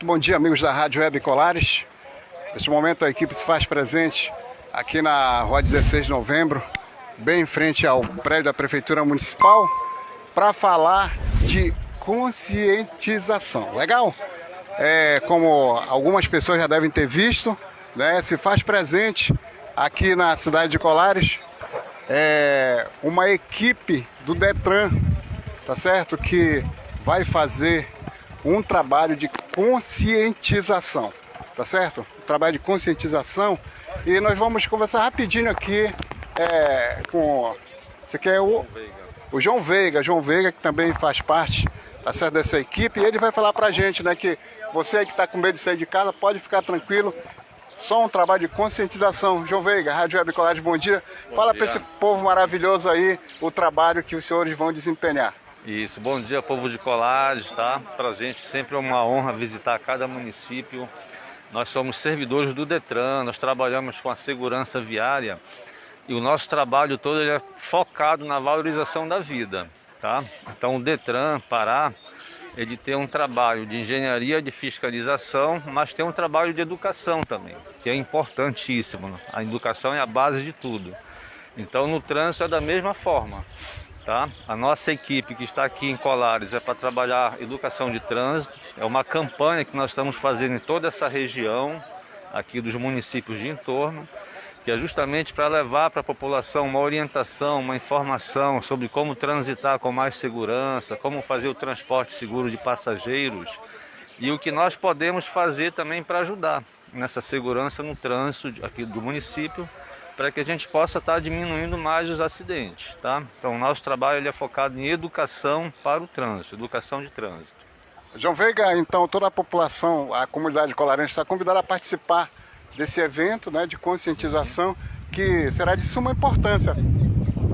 Muito bom dia, amigos da Rádio Web Colares. Neste momento, a equipe se faz presente aqui na rua 16 de novembro, bem em frente ao prédio da Prefeitura Municipal, para falar de conscientização. Legal? É, como algumas pessoas já devem ter visto, né, se faz presente aqui na cidade de Colares é, uma equipe do Detran, tá certo? Que vai fazer um trabalho de conscientização, tá certo? Um trabalho de conscientização e nós vamos conversar rapidinho aqui é, com você quer o, o João Veiga, João Veiga que também faz parte tá certo, dessa equipe e ele vai falar pra gente, né, que você que está com medo de sair de casa pode ficar tranquilo só um trabalho de conscientização. João Veiga, Rádio Web Colégio, bom dia. Bom Fala para esse povo maravilhoso aí o trabalho que os senhores vão desempenhar. Isso, bom dia povo de Colares, tá? Pra gente sempre é uma honra visitar cada município. Nós somos servidores do Detran, nós trabalhamos com a segurança viária e o nosso trabalho todo é focado na valorização da vida, tá? Então o Detran Pará, ele tem um trabalho de engenharia de fiscalização, mas tem um trabalho de educação também, que é importantíssimo. A educação é a base de tudo. Então no trânsito é da mesma forma. Tá? A nossa equipe que está aqui em Colares é para trabalhar educação de trânsito. É uma campanha que nós estamos fazendo em toda essa região, aqui dos municípios de entorno, que é justamente para levar para a população uma orientação, uma informação sobre como transitar com mais segurança, como fazer o transporte seguro de passageiros e o que nós podemos fazer também para ajudar nessa segurança no trânsito aqui do município para que a gente possa estar tá diminuindo mais os acidentes, tá? Então, o nosso trabalho ele é focado em educação para o trânsito, educação de trânsito. João Veiga, então toda a população, a comunidade colarense está convidada a participar desse evento né, de conscientização que será de suma importância,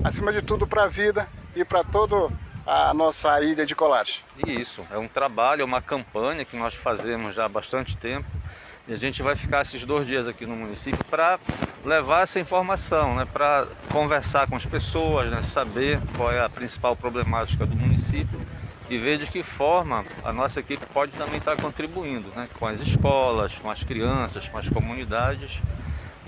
acima de tudo para a vida e para toda a nossa ilha de Colares. Isso, é um trabalho, é uma campanha que nós fazemos já há bastante tempo e a gente vai ficar esses dois dias aqui no município para levar essa informação, né, para conversar com as pessoas, né, saber qual é a principal problemática do município e ver de que forma a nossa equipe pode também estar contribuindo né, com as escolas, com as crianças, com as comunidades.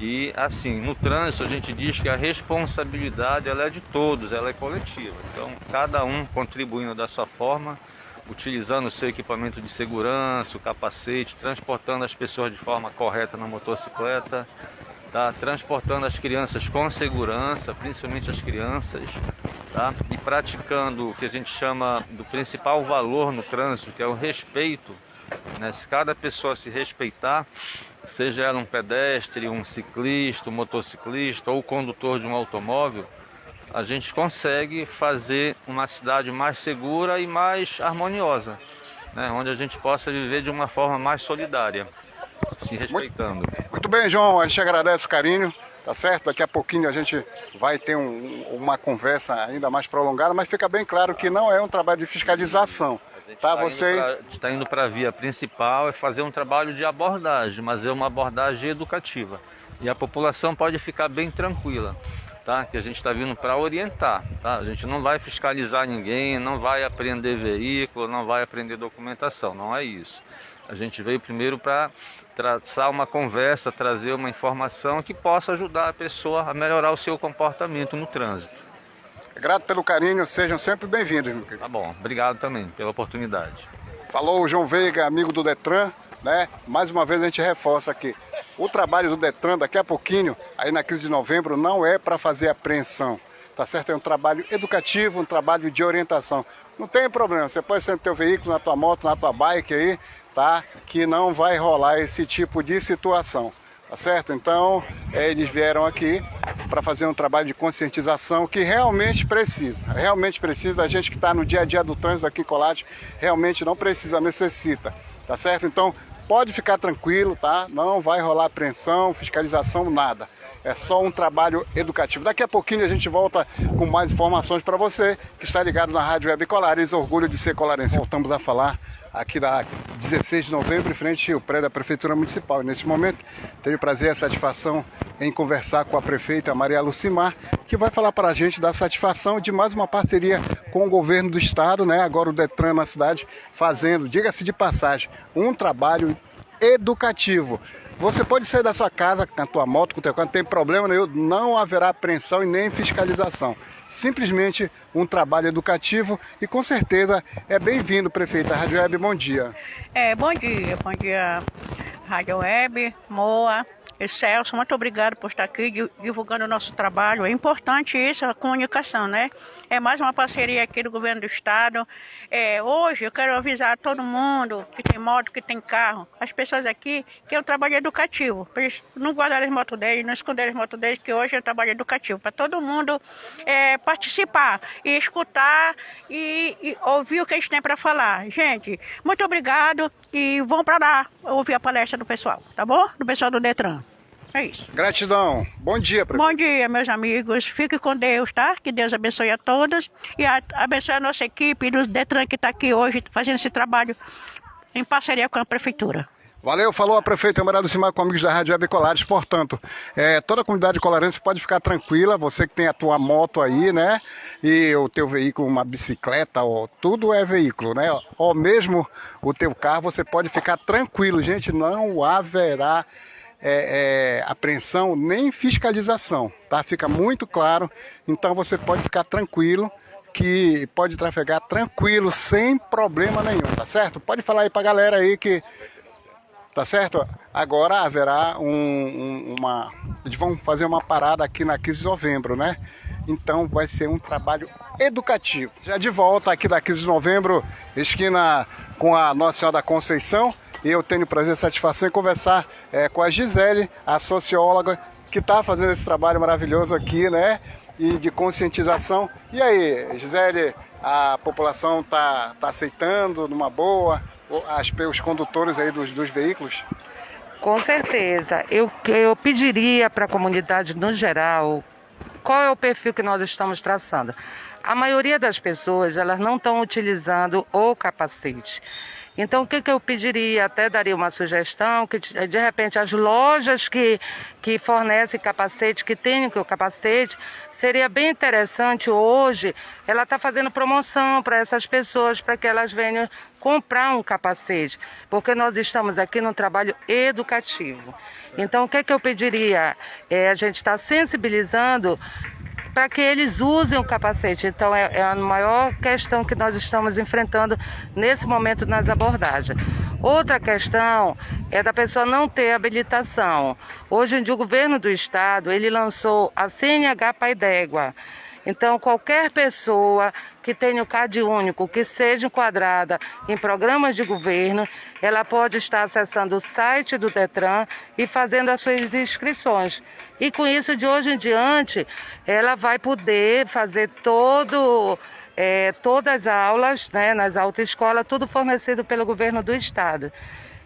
E assim, no trânsito a gente diz que a responsabilidade ela é de todos, ela é coletiva. Então, cada um contribuindo da sua forma utilizando o seu equipamento de segurança, o capacete, transportando as pessoas de forma correta na motocicleta, tá? transportando as crianças com segurança, principalmente as crianças, tá? e praticando o que a gente chama do principal valor no trânsito, que é o respeito. Né? Se cada pessoa se respeitar, seja ela um pedestre, um ciclista, um motociclista ou condutor de um automóvel, a gente consegue fazer uma cidade mais segura e mais harmoniosa, né? onde a gente possa viver de uma forma mais solidária, se respeitando. Muito, muito bem, João, a gente agradece o carinho, tá certo? Daqui a pouquinho a gente vai ter um, uma conversa ainda mais prolongada, mas fica bem claro que não é um trabalho de fiscalização. Tá, tá você está indo para a via principal é fazer um trabalho de abordagem, mas é uma abordagem educativa. E a população pode ficar bem tranquila tá? Que a gente está vindo para orientar, tá? A gente não vai fiscalizar ninguém, não vai aprender veículo, não vai aprender documentação, não é isso. A gente veio primeiro para traçar uma conversa, trazer uma informação que possa ajudar a pessoa a melhorar o seu comportamento no trânsito. Grato pelo carinho, sejam sempre bem-vindos. Tá bom, obrigado também pela oportunidade. Falou o João Veiga, amigo do Detran, né? Mais uma vez a gente reforça aqui. O trabalho do Detran daqui a pouquinho, aí na crise de novembro, não é para fazer apreensão. Tá certo? É um trabalho educativo, um trabalho de orientação. Não tem problema, você pode ser no teu veículo, na tua moto, na tua bike aí, tá? Que não vai rolar esse tipo de situação. Tá certo? Então, é, eles vieram aqui para fazer um trabalho de conscientização que realmente precisa. Realmente precisa. A gente que está no dia a dia do trânsito aqui em Colate, realmente não precisa, necessita. Tá certo? Então, pode ficar tranquilo, tá? Não vai rolar apreensão, fiscalização, nada. É só um trabalho educativo. Daqui a pouquinho a gente volta com mais informações para você que está ligado na Rádio Web Colares. Orgulho de ser colarense. Voltamos a falar aqui da 16 de novembro, em frente ao prédio da Prefeitura Municipal. neste momento, tenho o prazer e a satisfação em conversar com a prefeita Maria Lucimar, que vai falar para a gente da satisfação de mais uma parceria com o governo do estado, né? Agora o Detran na cidade fazendo, diga-se de passagem, um trabalho educativo. Você pode sair da sua casa com a tua moto, com o teu carro, não tem problema nenhum, não haverá apreensão e nem fiscalização. Simplesmente um trabalho educativo e com certeza é bem-vindo, prefeita Rádio Web, bom dia. É, bom dia, bom dia, Rádio Web, Moa, Celso, muito obrigado por estar aqui divulgando o nosso trabalho. É importante isso, a comunicação, né? É mais uma parceria aqui do governo do estado. É, hoje eu quero avisar a todo mundo que tem moto, que tem carro, as pessoas aqui, que é um trabalho educativo. Eles não guardarem as motos deles, não esconderem as motos deles, que hoje é um trabalho educativo. Para todo mundo é, participar e escutar e, e ouvir o que eles têm para falar. Gente, muito obrigado e vão para lá ouvir a palestra do pessoal, tá bom? Do pessoal do Detran. É isso. Gratidão. Bom dia, prefeito. Bom dia, meus amigos. Fique com Deus, tá? Que Deus abençoe a todos e abençoe a nossa equipe do Detran que está aqui hoje fazendo esse trabalho em parceria com a prefeitura. Valeu, falou a prefeita Amarelo Simar com amigos da Rádio Web Colares. Portanto, é, toda a comunidade colarense pode ficar tranquila, você que tem a tua moto aí, né? E o teu veículo, uma bicicleta, ó, tudo é veículo, né? Ou mesmo o teu carro, você pode ficar tranquilo, gente, não haverá é, é, apreensão nem fiscalização, tá? Fica muito claro, então você pode ficar tranquilo que pode trafegar tranquilo, sem problema nenhum, tá certo? Pode falar aí pra galera aí que tá certo? Agora haverá um, um, uma. Eles vão fazer uma parada aqui na 15 de novembro, né? Então vai ser um trabalho educativo. Já de volta aqui da 15 de novembro, esquina com a Nossa Senhora da Conceição. Eu tenho prazer e satisfação em conversar é, com a Gisele, a socióloga, que está fazendo esse trabalho maravilhoso aqui, né? E de conscientização. E aí, Gisele, a população está tá aceitando numa boa? As, os condutores aí dos, dos veículos? Com certeza. Eu, eu pediria para a comunidade no geral qual é o perfil que nós estamos traçando. A maioria das pessoas elas não estão utilizando o capacete. Então, o que, que eu pediria? Até daria uma sugestão que, de repente, as lojas que, que fornecem capacete, que têm o capacete, seria bem interessante hoje ela está fazendo promoção para essas pessoas, para que elas venham comprar um capacete, porque nós estamos aqui num trabalho educativo. Então, o que, que eu pediria? É, a gente está sensibilizando para que eles usem o capacete. Então, é, é, a maior questão que nós estamos enfrentando nesse momento nas abordagens. Outra questão é da pessoa não ter habilitação. Hoje em dia, o governo do estado ele lançou a CNH Pai d'Égua. Então, qualquer pessoa que tenha o CAD único, que seja enquadrada em programas de governo, ela pode estar acessando o site do Detran e fazendo as suas inscrições. E com isso, de hoje em diante, ela vai poder fazer todo, é, todas as aulas né, nas autoescolas, tudo fornecido pelo governo do estado.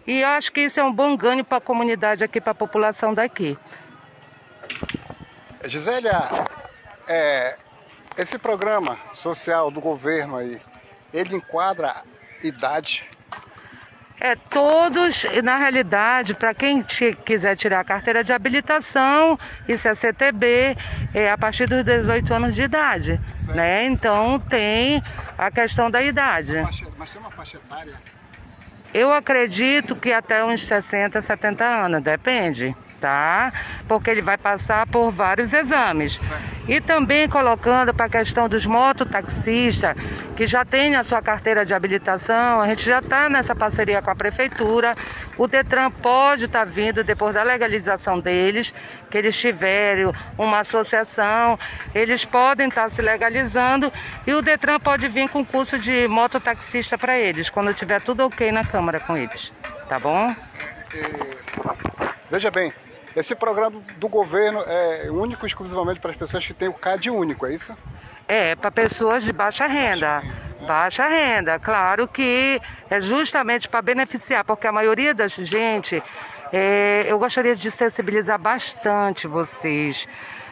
E eu acho que isso é um bom ganho para a comunidade aqui, para a população daqui. Gisélia, é, esse programa social do governo aí, ele enquadra idade é, todos, na realidade, para quem quiser tirar a carteira de habilitação, isso é CTB, é a partir dos 18 anos de idade. Né? Então tem a questão da idade. Mas tem uma faixa etária? Eu acredito que até uns 60, 70 anos, depende, tá? Porque ele vai passar por vários exames. E também colocando para a questão dos mototaxistas, que já tem a sua carteira de habilitação, a gente já está nessa parceria com a prefeitura. O Detran pode estar tá vindo depois da legalização deles, que eles tiverem uma associação, eles podem estar tá se legalizando e o Detran pode vir com curso de mototaxista para eles, quando tiver tudo ok na Câmara com eles. Tá bom? Veja bem, esse programa do governo é único exclusivamente para as pessoas que têm o CAD único, é isso? É, para pessoas de baixa renda. Baixa renda, claro que é justamente para beneficiar, porque a maioria das gente é, eu gostaria de sensibilizar bastante vocês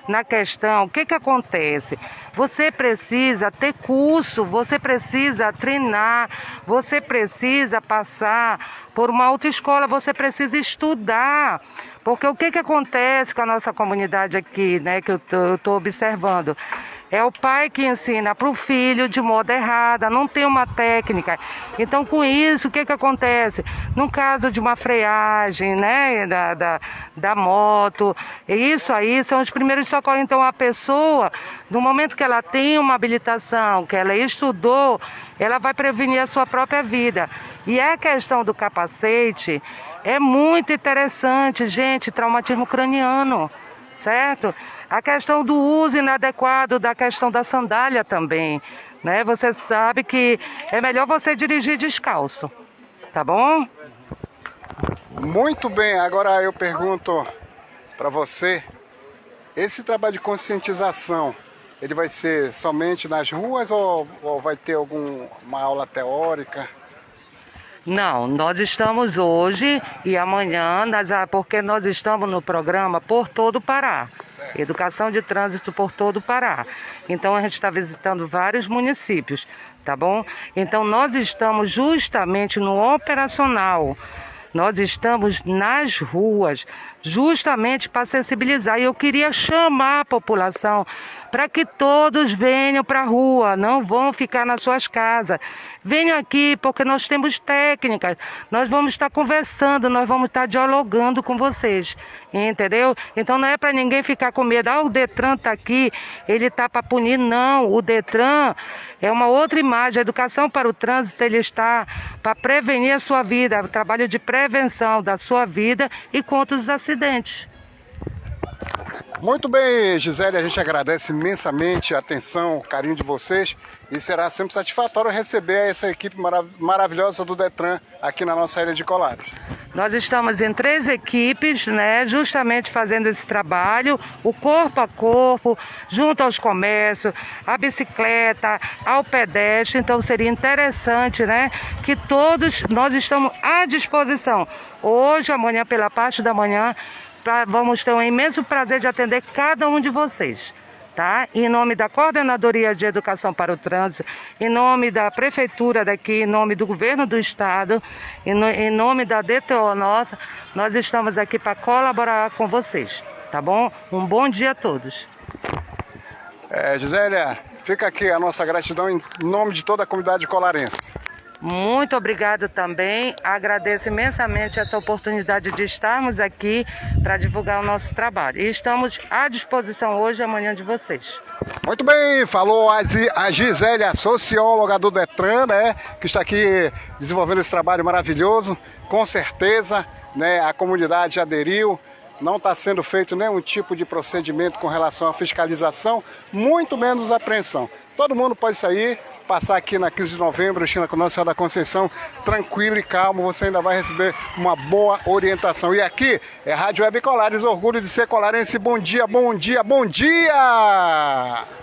na questão, o que, que acontece? Você precisa ter curso, você precisa treinar, você precisa passar por uma autoescola, você precisa estudar Porque o que, que acontece com a nossa comunidade aqui, né, que eu estou observando? É o pai que ensina para o filho de modo errado, não tem uma técnica. Então, com isso, o que, que acontece? No caso de uma freagem, né, da, da, da moto, isso aí são os primeiros socorros. Então, a pessoa, no momento que ela tem uma habilitação, que ela estudou, ela vai prevenir a sua própria vida. E a questão do capacete é muito interessante, gente, traumatismo craniano certo? A questão do uso inadequado da questão da sandália também, né? Você sabe que é melhor você dirigir descalço, tá bom? Muito bem, agora eu pergunto para você, esse trabalho de conscientização, ele vai ser somente nas ruas ou, ou vai ter alguma aula teórica? Não, nós estamos hoje e amanhã, porque nós estamos no programa por todo o Pará. Educação de trânsito por todo o Pará. Então a gente está visitando vários municípios, tá bom? Então nós estamos justamente no operacional. Nós estamos nas ruas, justamente para sensibilizar. E eu queria chamar a população para que todos venham para a rua, não vão ficar nas suas casas. Venham aqui, porque nós temos técnicas, nós vamos estar conversando, nós vamos estar dialogando com vocês, entendeu? Então não é para ninguém ficar com medo, ah, o Detran está aqui, ele está para punir. Não, o Detran é uma outra imagem. A educação para o trânsito, ele está para prevenir a sua vida, o trabalho de prevenção da sua vida e contra os acidentes. Muito bem, Gisele, a gente agradece imensamente a atenção, o carinho de vocês e será sempre satisfatório receber essa equipe marav maravilhosa do Detran aqui na nossa ilha de Colares. Nós estamos em três equipes, né, justamente fazendo esse trabalho, o corpo a corpo, junto aos comércios, a bicicleta, ao pedestre. Então seria interessante, né, que todos nós estamos à disposição. Hoje, amanhã, pela parte da manhã, pra, vamos ter um imenso prazer de atender cada um de vocês. Tá? Em nome da Coordenadoria de Educação para o Trânsito, em nome da Prefeitura daqui, em nome do Governo do Estado, em, no, em nome da DTO nossa, nós estamos aqui para colaborar com vocês, tá bom? Um bom dia a todos. É, Gisélia, fica aqui a nossa gratidão em nome de toda a comunidade colarense. Muito obrigado também. Agradeço imensamente essa oportunidade de estarmos aqui para divulgar o nosso trabalho. E estamos à disposição hoje e amanhã de vocês. Muito bem, falou a Gisélia, socióloga do Detran, né, que está aqui desenvolvendo esse trabalho maravilhoso. Com certeza, né, a comunidade aderiu não está sendo feito nenhum tipo de procedimento com relação à fiscalização, muito menos apreensão. Todo mundo pode sair, passar aqui na 15 de novembro, China com Nossa Senhora da Conceição, tranquilo e calmo, você ainda vai receber uma boa orientação. E aqui é Rádio Web Colares, orgulho de ser colarense. Bom dia, bom dia, bom dia!